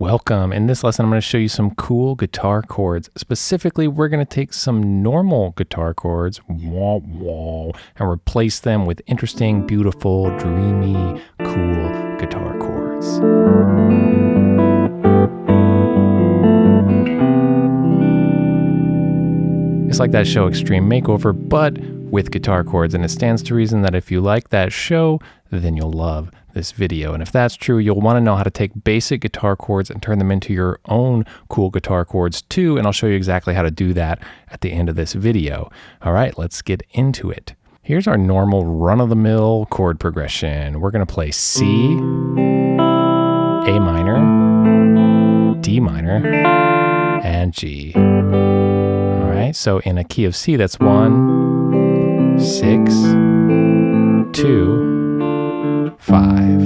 Welcome. In this lesson, I'm going to show you some cool guitar chords. Specifically, we're going to take some normal guitar chords, wah, wah, and replace them with interesting, beautiful, dreamy, cool guitar chords. It's like that show Extreme Makeover, but with guitar chords. And it stands to reason that if you like that show, then you'll love this video. And if that's true, you'll want to know how to take basic guitar chords and turn them into your own cool guitar chords too. And I'll show you exactly how to do that at the end of this video. All right, let's get into it. Here's our normal run-of-the-mill chord progression. We're going to play C, A minor, D minor, and G. All right, so in a key of C, that's one, six, two, five.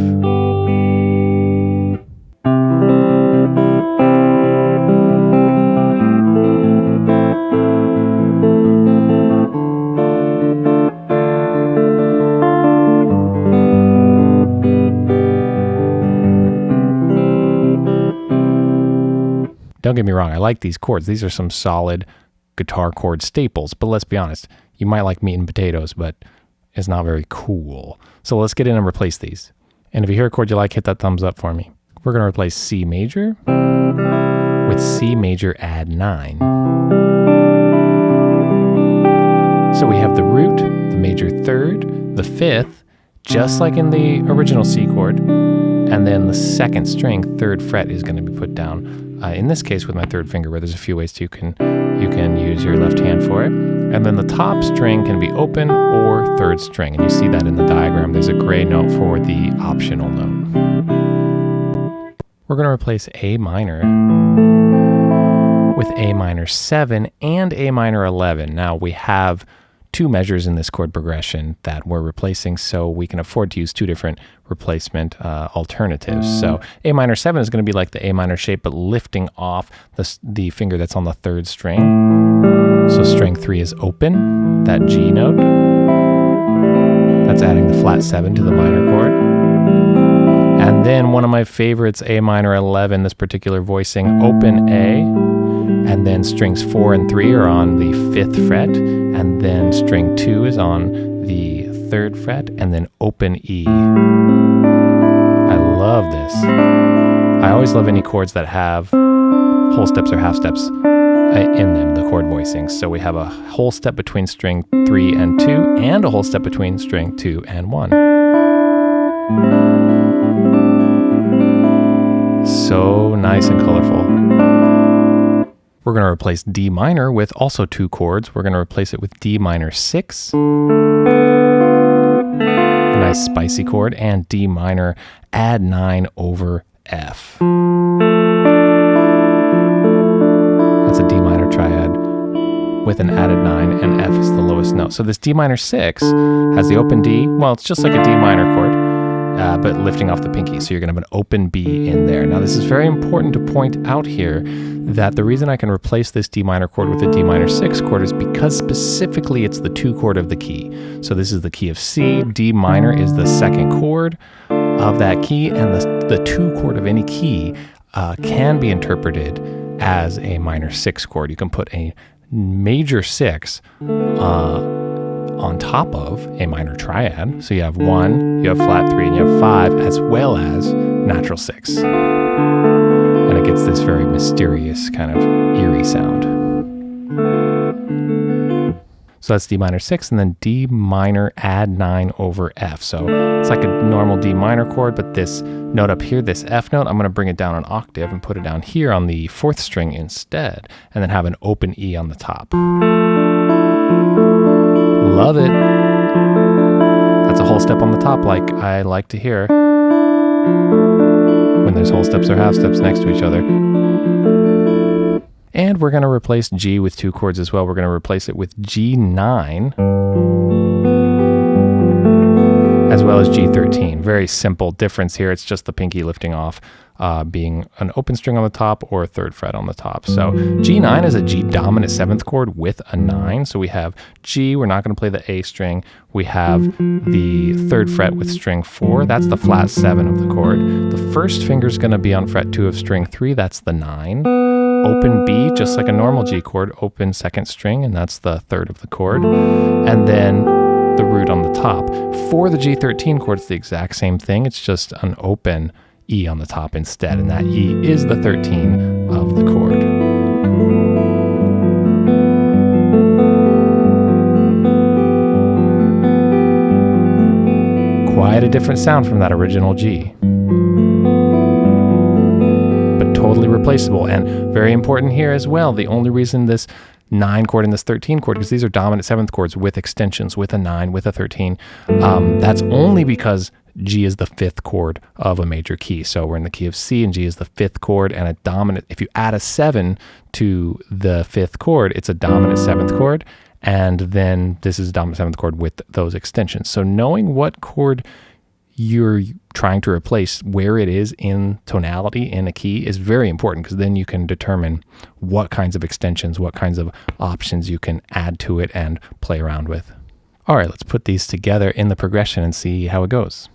Don't get me wrong, I like these chords. These are some solid guitar chord staples, but let's be honest, you might like meat and potatoes, but is not very cool. So let's get in and replace these. And if you hear a chord you like, hit that thumbs up for me. We're going to replace C major with C major add 9. So we have the root, the major third, the fifth, just like in the original C chord, and then the second string, third fret, is going to be put down. Uh, in this case, with my third finger, where there's a few ways to, you can you can use your left hand for it. And then the top string can be open or third string. And you see that in the diagram. There's a gray note for the optional note. We're going to replace A minor with A minor 7 and A minor 11. Now we have two measures in this chord progression that we're replacing, so we can afford to use two different replacement uh, alternatives. So A minor 7 is going to be like the A minor shape, but lifting off the, the finger that's on the third string. So string 3 is open, that G note. That's adding the flat 7 to the minor chord. And then one of my favorites, A minor 11, this particular voicing, open A, and then strings four and three are on the fifth fret, and then string two is on the third fret, and then open E. I love this. I always love any chords that have whole steps or half steps in them, the chord voicings. So we have a whole step between string three and two, and a whole step between string two and one. So nice and colorful. We're going to replace D minor with also two chords. We're going to replace it with D minor 6, a nice spicy chord, and D minor add 9 over F. with an added 9, and F is the lowest note. So this D minor 6 has the open D. Well, it's just like a D minor chord uh, but lifting off the pinky. So you're going to have an open B in there. Now, this is very important to point out here that the reason I can replace this D minor chord with a D minor 6 chord is because specifically it's the 2 chord of the key. So this is the key of C, D minor is the second chord of that key, and the, the 2 chord of any key uh, can be interpreted as a minor 6 chord. You can put a major 6 uh, on top of a minor triad. So you have one, you have flat three, and you have five, as well as natural six. And it gets this very mysterious kind of eerie sound. So that's D minor 6 and then D minor add 9 over F. So it's like a normal D minor chord, but this note up here, this F note, I'm going to bring it down an octave and put it down here on the fourth string instead, and then have an open E on the top. Love it. That's a whole step on the top like I like to hear when there's whole steps or half steps next to each other. And we're going to replace G with two chords as well. We're going to replace it with G9 as well as G13. Very simple difference here. It's just the pinky lifting off uh, being an open string on the top or a third fret on the top. So G9 is a G dominant seventh chord with a nine. So we have G, we're not going to play the A string. We have the third fret with string four, that's the flat seven of the chord. The first finger is going to be on fret two of string three, that's the nine. Open B, just like a normal G chord, open second string, and that's the third of the chord. And then the root on the top. For the G13 chord, it's the exact same thing. It's just an open E on the top instead, and that E is the 13 of the chord. Quite a different sound from that original G. replaceable, and very important here as well. The only reason this 9 chord and this 13 chord, because these are dominant seventh chords with extensions, with a 9, with a 13, um, that's only because G is the fifth chord of a major key. So we're in the key of C and G is the fifth chord and a dominant. If you add a seven to the fifth chord, it's a dominant seventh chord. And then this is a dominant seventh chord with those extensions. So knowing what chord you're trying to replace where it is in tonality in a key is very important because then you can determine what kinds of extensions, what kinds of options you can add to it and play around with. All right, let's put these together in the progression and see how it goes.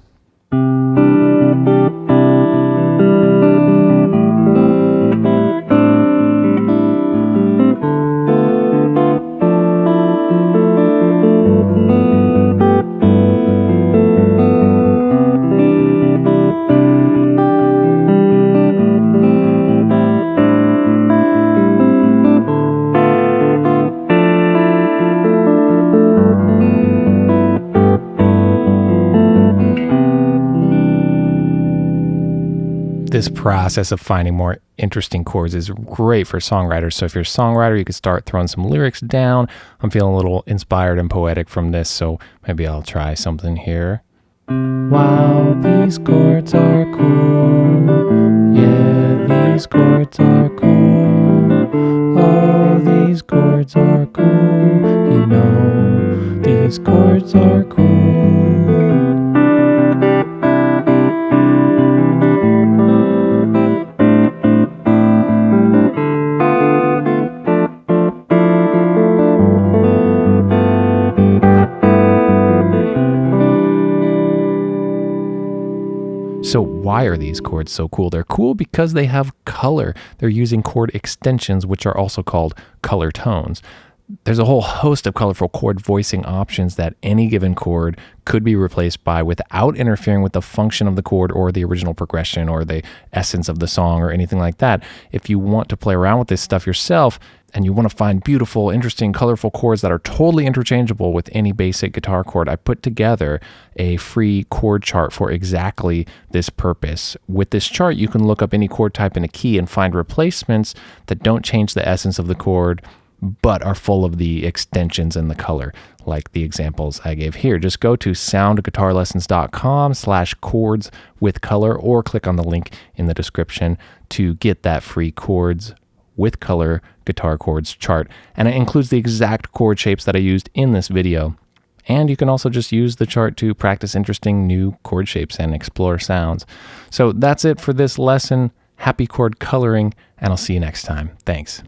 This process of finding more interesting chords is great for songwriters. So if you're a songwriter, you could start throwing some lyrics down. I'm feeling a little inspired and poetic from this, so maybe I'll try something here. Wow, these chords are cool. Yeah, these chords are cool. Oh, these chords are cool. You know, these chords are why are these chords so cool? They're cool because they have color. They're using chord extensions, which are also called color tones. There's a whole host of colorful chord voicing options that any given chord could be replaced by without interfering with the function of the chord or the original progression or the essence of the song or anything like that. If you want to play around with this stuff yourself, and you want to find beautiful, interesting, colorful chords that are totally interchangeable with any basic guitar chord, I put together a free chord chart for exactly this purpose. With this chart, you can look up any chord type in a key and find replacements that don't change the essence of the chord, but are full of the extensions and the color, like the examples I gave here. Just go to soundguitarlessons.com slash chords with color or click on the link in the description to get that free chords with color guitar chords chart, and it includes the exact chord shapes that I used in this video. And you can also just use the chart to practice interesting new chord shapes and explore sounds. So that's it for this lesson. Happy chord coloring, and I'll see you next time. Thanks.